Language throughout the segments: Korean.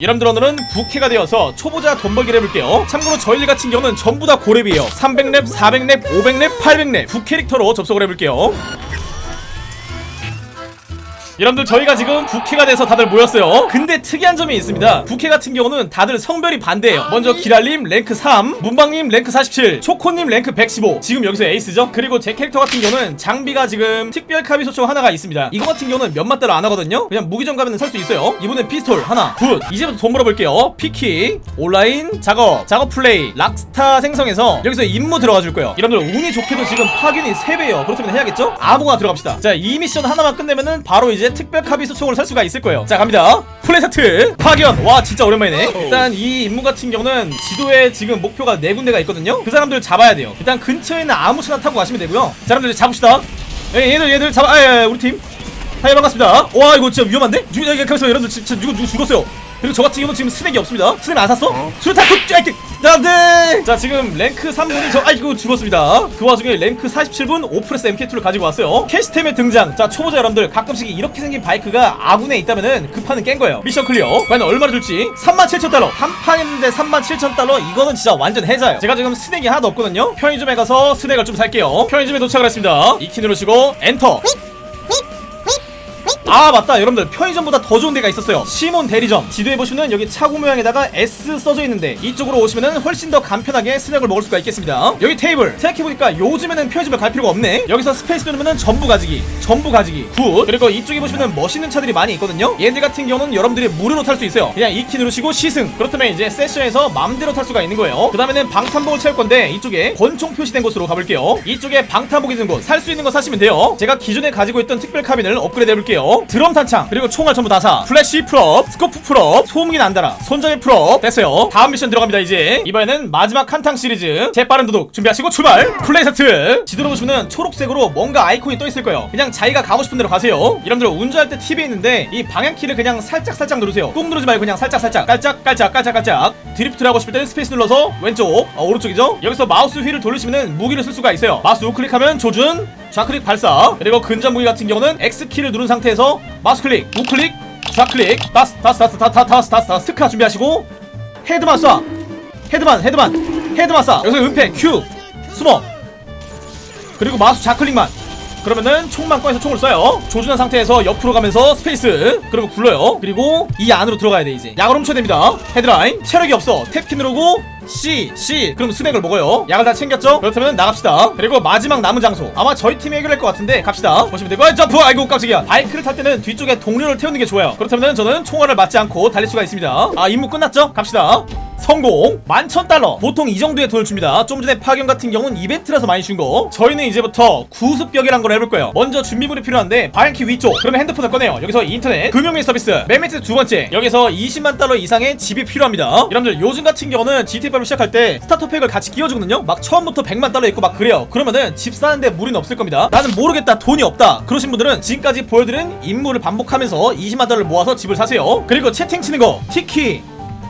여러분들 오늘은 부캐가 되어서 초보자 돈 벌기를 해볼게요. 참고로 저희들 같은 경우는 전부 다 고렙이에요. 300렙, 400렙, 500렙, 800렙 부캐릭터로 접속을 해볼게요 여러분들 저희가 지금 부캐가 돼서 다들 모였어요. 근데 특이한 점이 있습니다. 부캐 같은 경우는 다들 성별이 반대예요. 먼저 기랄님 랭크 3 문방님 랭크 47 초코님 랭크 115 지금 여기서 에이스죠? 그리고 제 캐릭터 같은 경우는 장비가 지금 특별 카빈 소총 하나가 있습니다. 이거 같은 경우는 몇만 달러 안 하거든요? 그냥 무기점 가면 살 수 있어요. 이번엔 피스톨 하나 good 이제부터 돈 벌어볼게요. P키 온라인 작업 작업 플레이 락스타 생성해서 여기서 임무 들어가 줄 거예요. 여러분들 운이 좋게도 지금 파견이 3배예요. 그렇다면 해야겠죠? 아무거나 들어갑시다. 자 이 미션 하나만 끝내면은 바로 이제 특별 카빈 소총을 살 수가 있을 거예요. 자 갑니다. 플레이세트 파견. 와 진짜 오랜만이네. 일단 이 임무 같은 경우는 지도에 지금 목표가 네 군데가 있거든요. 그 사람들 잡아야 돼요. 일단 근처에 있는 아무 차나 타고 가시면 되고요. 자 여러분들 잡읍시다. 예, 얘들 얘들 잡아. 아, 예, 예, 우리 팀. hi 반갑습니다. 와 이거 진짜 위험한데? 죽, 야, 가만있어 여러분들 진짜 누구 누구 죽었어요 그리고 저 같은 경우는 지금 스낵이 없습니다. 스낵 안 샀어? 수류탄 툭! 쫙! 안돼! 자 지금 랭크 3분이 저 아이고 죽었습니다. 그 와중에 랭크 47분 Oppressor MK2를 가지고 왔어요. 캐시템의 등장. 자 초보자 여러분들 가끔씩 이렇게 생긴 바이크가 아군에 있다면은 그 판은 깬 거예요. 미션 clear. 과연 얼마나 줄지? 37,000달러. 한 판 했는데 37,000달러? 이거는 진짜 완전 해자예요. 제가 지금 스낵이 하나도 없거든요? 편의점에 가서 스낵을 좀 살게요. 편의점에 도착을 했습니다. E키 누르시고 엔터 아 맞다. 여러분들 편의점보다 더 좋은 데가 있었어요. 시몬 대리점. 지도에 보시면 여기 차고 모양에다가 S 써져 있는데 이쪽으로 오시면 훨씬 더 간편하게 스낵을 먹을 수가 있겠습니다. 여기 테이블. 생각해보니까 요즘에는 편의점에 갈 필요가 없네. 여기서 Space 누르면 전부 가지기 전부 가지기 good. 그리고 이쪽에 보시면 멋있는 차들이 많이 있거든요. 얘들 같은 경우는 여러분들이 무료로 탈 수 있어요. 그냥 E키 누르시고 시승. 그렇다면 이제 세션에서 맘대로 탈 수가 있는 거예요. 그 다음에는 방탄복을 채울 건데 이쪽에 권총 표시된 곳으로 가볼게요. 이쪽에 방탄복이 든 곳. 살 수 있는 거 사시면 돼요. 제가 기존에 가지고 있던 특별 카빈을 업그레이드 해볼게요 드럼 탄창. 그리고 총알 전부 다 사. 플래시 full업 scope full업 소음기 난다라 손잡이 full업. 됐어요. 다음 미션 들어갑니다 이제. 이번에는 마지막 한탕 시리즈. 재빠른 도둑 준비하시고 출발! 플레이 세트! 지도로 보시면 초록색으로 뭔가 아이콘이 떠 있을 거예요. 그냥 자기가 가고 싶은 대로 가세요. 여러분들 운전할 때 팁이 있는데 이 방향키를 그냥 살짝 살짝 누르세요. 꾹 누르지 말고 그냥 살짝 살짝. 깔짝 깔짝 깔짝 깔짝. drift를 하고 싶을 때는 Space 눌러서 왼쪽 어, 오른쪽이죠? 여기서 마우스 휠을 돌리시면 무기를 쓸 수가 있어요. 마우스 우클릭하면 조준 좌클릭 발사 그리고 근접 무기 같은 경우는 X키를 누른 상태에서 마우스 클릭 우클릭 좌클릭 다스 다스 다스 다스 다스 다스 다스 스카 준비하시고 헤드만 쏴 헤드만 헤드만 헤드만 쏴 여기서 은폐 Q 숨어 그리고 마우스 좌클릭만 그러면은 총만 꺼내서 총을 쏴요 조준한 상태에서 옆으로 가면서 스페이스 그리고 굴러요 그리고 이 안으로 들어가야 돼 이제 약을 훔쳐야 됩니다 헤드라인 체력이 없어 탭키 누르고 C C 그럼 스낵을 먹어요. 약을 다 챙겼죠? 그렇다면 나갑시다. 그리고 마지막 남은 장소. 아마 저희 팀이 해결할 것 같은데 갑시다. 보시면 되고 아, 점프! 아이고 깜짝이야. 바이크를 탈 때는 뒤쪽에 동료를 태우는 게 좋아요. 그렇다면 저는 총알을 맞지 않고 달릴 수가 있습니다. 아 임무 끝났죠? 갑시다 성공. 11,000달러. 보통 이 정도의 돈을 줍니다. 좀 전에 파견 같은 경우는 이벤트라서 많이 준 거. 저희는 이제부터 구습격이란 걸 해볼 거예요. 먼저 준비물이 필요한데 방향키 위쪽. 그러면 핸드폰을 꺼내요. 여기서 인터넷 금융민 서비스 맨 밑에 두 번째. 여기서 20만 달러 이상의 집이 필요합니다. 여러분들 요즘 같은 경우는 GTA5를 시작할 때 스타터팩을 같이 끼워주거든요. 막 처음부터 100만 달러 있고 막 그래요. 그러면은 집 사는데 무리는 없을 겁니다. 나는 모르겠다. 돈이 없다. 그러신 분들은 지금까지 보여드린 임무를 반복하면서 20만 달러를 모아서 집을 사세요. 그리고 채팅 치는 거. 티키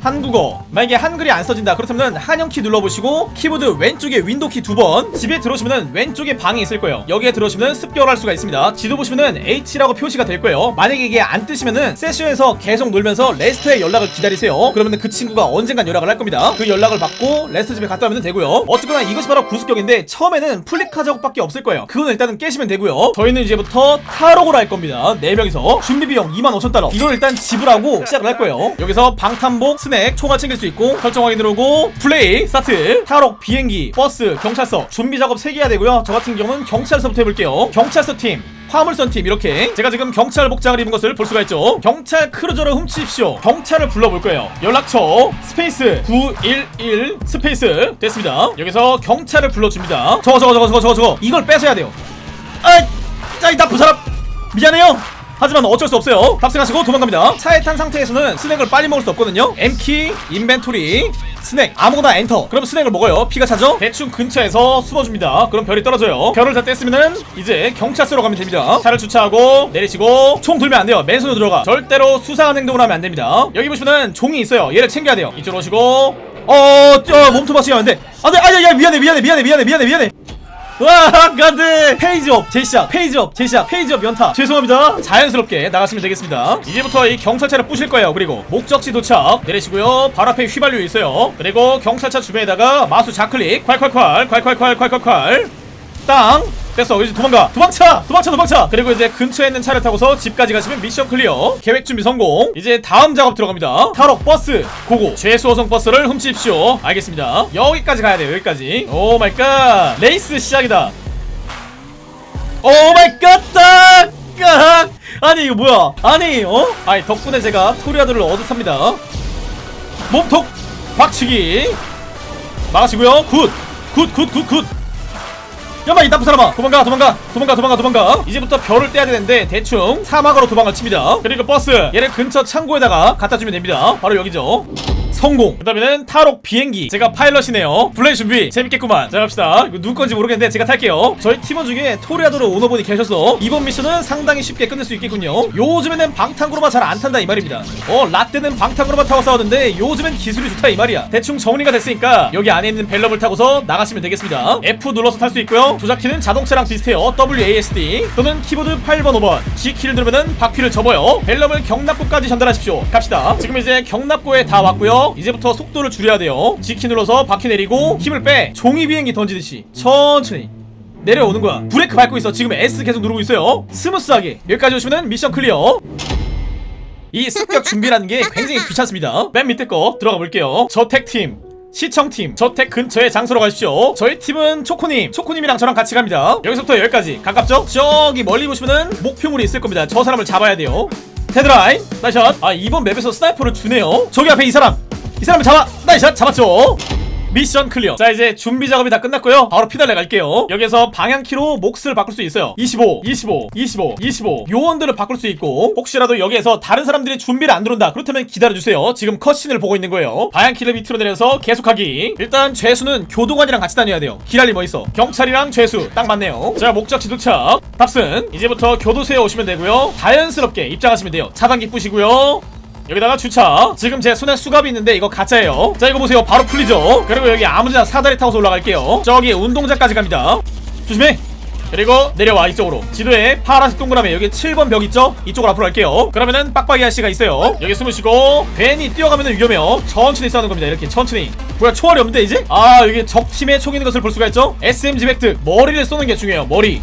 한국어. 만약에 한글이 안 써진다. 그렇다면 한영키 눌러보시고 키보드 왼쪽에 윈도키 두 번 집에 들어오시면 왼쪽에 방이 있을 거예요. 여기에 들어오시면 습격을 할 수가 있습니다. 지도 보시면 H라고 표시가 될 거예요. 만약에 이게 안 뜨시면은 세션에서 계속 놀면서 레스터의 연락을 기다리세요. 그러면 그 친구가 언젠간 연락을 할 겁니다. 그 연락을 받고 레스터 집에 갔다 오면 되고요. 어쨌거나 이것이 바로 구습격인데 처음에는 Fleeca 작업밖에 없을 거예요. 그건 일단은 깨시면 되고요. 저희는 이제부터 탈옥을 할 겁니다. 4명이서. 준비 비용 25,000달러. 이걸 일단 지불하고 시작을 할 거예요. 여기서 방탄복 스낵 총알 챙길 수 있고 설정 확인 누르고 플레이 스타트. 탈옥 비행기 버스 경찰서. 준비 작업 3개 해야 되고요. 저 같은 경우는 경찰서부터 해볼게요. 경찰서 팀 화물선 팀 이렇게. 제가 지금 경찰 복장을 입은 것을 볼 수가 있죠. 경찰 크루저를 훔치십시오. 경찰을 불러볼 거예요. 연락처 Space 911 Space. 됐습니다. 여기서 경찰을 불러줍니다. 저거 저거 저거 저거 저거 이걸 뺏어야 돼요. 아이 짜이 나쁜 사람 미안해요 하지만 어쩔 수 없어요. 탑승하시고 도망갑니다. 차에 탄 상태에서는 스낵을 빨리 먹을 수 없거든요. M키 인벤토리 스낵. 아무거나 엔터. 그럼 스낵을 먹어요. 피가 차죠? 대충 근처에서 숨어줍니다. 그럼 별이 떨어져요. 별을 다 뗐으면은 이제 경찰서로 가면 됩니다. 차를 주차하고 내리시고 총 들면 안 돼요. 맨손으로 들어가. 절대로 수상한 행동을 하면 안 됩니다. 여기 보시면은 종이 있어요. 얘를 챙겨야 돼요. 이쪽으로 오시고. 어, 어 몸통 박치면 안 돼. 안 돼, 아야, 야, 미안해, 미안해, 미안해, 미안해, 미안해, 미안해. 와 안돼 Page Up 재시작 Page Up 재시작 Page Up 연타. 죄송합니다. 자연스럽게 나갔으면 되겠습니다. 이제부터 이 경찰차를 부실 거예요. 그리고 목적지 도착 내리시고요. 바로 앞에 휘발유 있어요. 그리고 경찰차 주변에다가 마우스 좌클릭. 콸콸콸 콸콸콸 콸콸콸. 땅. 됐어. 이제 도망가. 도망쳐 도망쳐. 도망쳐 그리고 이제 근처에 있는 차를 타고서 집까지 가시면 미션 clear. 계획 준비 성공. 이제 다음 작업 들어갑니다. 탈옥 버스. Go go. 죄수 호송 버스를 훔치십시오. 알겠습니다. 여기까지 가야 돼요. 여기까지. Oh my God 레이스 시작이다. oh my god 딱 아니 이거 뭐야? 아니 어? 아니 덕분에 제가 Toreador를 얻어탑니다. 몸통 박치기. 막으시고요. Good. Good, good, good, good. 임마 이 나쁜 사람아 도망가 도망가 도망가 도망가 도망가. 이제부터 별을 떼야 되는데 대충 사막으로 도망을 칩니다. 그리고 버스 얘를 근처 창고에다가 갖다 주면 됩니다. 바로 여기죠. 성공. 그 다음에는 탈옥 비행기. 제가 파일럿이네요. 플레이 준비. 재밌겠구만. 자 갑시다. 누구 건지 모르겠는데 제가 탈게요. 저희 팀원 중에 Toreador 오너분이 계셔서 이번 미션은 상당히 쉽게 끝낼 수 있겠군요. 요즘에는 방탄 쿠루마 잘 안 탄다 이 말입니다. 어 라떼는 방탄 쿠루마 타고 싸웠는데 요즘엔 기술이 좋다 이 말이야. 대충 정리가 됐으니까 여기 안에 있는 Velum을 타고서 나가시면 되겠습니다. F 눌러서 탈 수 있고요. 조작키는 자동차랑 비슷해요. WASD 또는 키보드 8번 5번. G키를 누르면 바퀴를 접어요. Velum을 격납고까지 전달하십시오. 갑시다. 지금 이제 격납고에 다 왔고요. 어? 이제부터 속도를 줄여야 돼요. G키 눌러서 바퀴 내리고 힘을 빼. 종이 비행기 던지듯이 천천히 내려오는 거야. 브레이크 밟고 있어. 지금 S 계속 누르고 있어요. smooth하게. 여기까지 오시면 미션 clear. 이 습격 준비라는 게 굉장히 귀찮습니다. 맨 밑에 거 들어가 볼게요. 저택팀 시청팀 저택 근처의 장소로 가십시오. 저희 팀은 초코님 초코님이랑 저랑 같이 갑니다. 여기서부터 여기까지. 가깝죠? 저기 멀리 보시면은 목표물이 있을 겁니다. 저 사람을 잡아야 돼요. 테드라인 nice shot. 아 이번 맵에서 sniper를 주네요. 저기 앞에 이 사람. 이 사람을 잡아! Nice shot 잡았죠? 미션 clear. 자 이제 준비 작업이 다 끝났고요. 바로 피날레 갈게요. 여기서 방향키로 몫을 바꿀 수 있어요. 25 25 25 25 요원들을 바꿀 수 있고 혹시라도 여기에서 다른 사람들이 준비를 안 들어온다. 그렇다면 기다려주세요. 지금 cutscene을 보고 있는 거예요. 방향키를 밑으로 내려서 계속하기. 일단 죄수는 교도관이랑 같이 다녀야 돼요. 기랄리 뭐 있어? 경찰이랑 죄수. 딱 맞네요. 자 목적지 도착. 답슨 이제부터 교도소에 오시면 되고요. 자연스럽게 입장하시면 돼요. 차단기 뿌시고요. 여기다가 주차. 지금 제 손에 수갑이 있는데 이거 가짜예요. 자 이거 보세요. 바로 풀리죠? 그리고 여기 아무지나 사다리 타고서 올라갈게요. 저기 운동장까지 갑니다. 조심해. 그리고 내려와 이쪽으로. 지도에 파란색 동그라미. 여기 7번 벽 있죠? 이쪽으로 앞으로 갈게요. 그러면은 빡빡이 아씨가 있어요. 여기 숨으시고 괜히 뛰어가면은 위험해요. 천천히 싸는 겁니다 이렇게. 천천히. 뭐야 초월이 없는데 이제? 아 여기 적팀의 총인 것을 볼 수가 있죠? SMG 획득. 머리를 쏘는 게 중요해요 머리.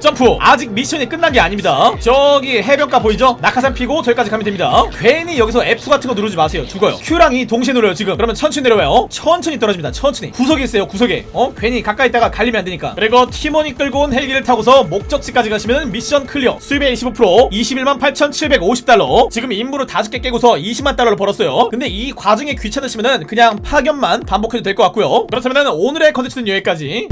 점프. 아직 미션이 끝난 게 아닙니다. 저기 해변가 보이죠? 낙하산 피고 저기까지 가면 됩니다. 괜히 여기서 F 같은 거 누르지 마세요. 죽어요. Q랑 E 동시에 눌러요 지금. 그러면 천천히 내려와요. 천천히 떨어집니다. 천천히. 구석에 있어요 구석에. 어? 괜히 가까이 있다가 갈리면 안 되니까. 그리고 팀원이 끌고 온 헬기를 타고서 목적지까지 가시면 미션 clear. 수입의 25% 21만 8,750달러. 지금 임무를 5개 깨고서 20만 달러를 벌었어요. 근데 이 과정이 귀찮으시면은 그냥 파견만 반복해도 될 것 같고요. 그렇다면 오늘의 컨텐츠는 여기까지